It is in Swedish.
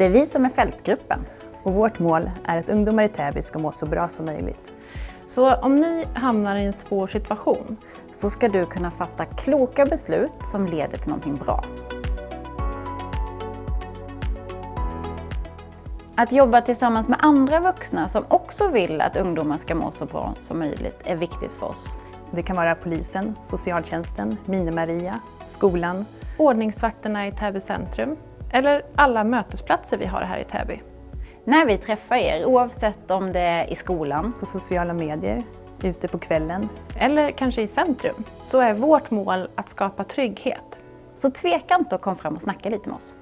Det är vi som är Fältgruppen. Och vårt mål är att ungdomar i Täby ska må så bra som möjligt. Så om ni hamnar i en svår situation så ska du kunna fatta kloka beslut som leder till någonting bra. Att jobba tillsammans med andra vuxna som också vill att ungdomar ska må så bra som möjligt är viktigt för oss. Det kan vara polisen, socialtjänsten, Mini-Maria, skolan, ordningsvakterna i Täby centrum eller alla mötesplatser vi har här i Täby. När vi träffar er, oavsett om det är i skolan, på sociala medier, ute på kvällen eller kanske i centrum, så är vårt mål att skapa trygghet. Så tveka inte att komma fram och snacka lite med oss.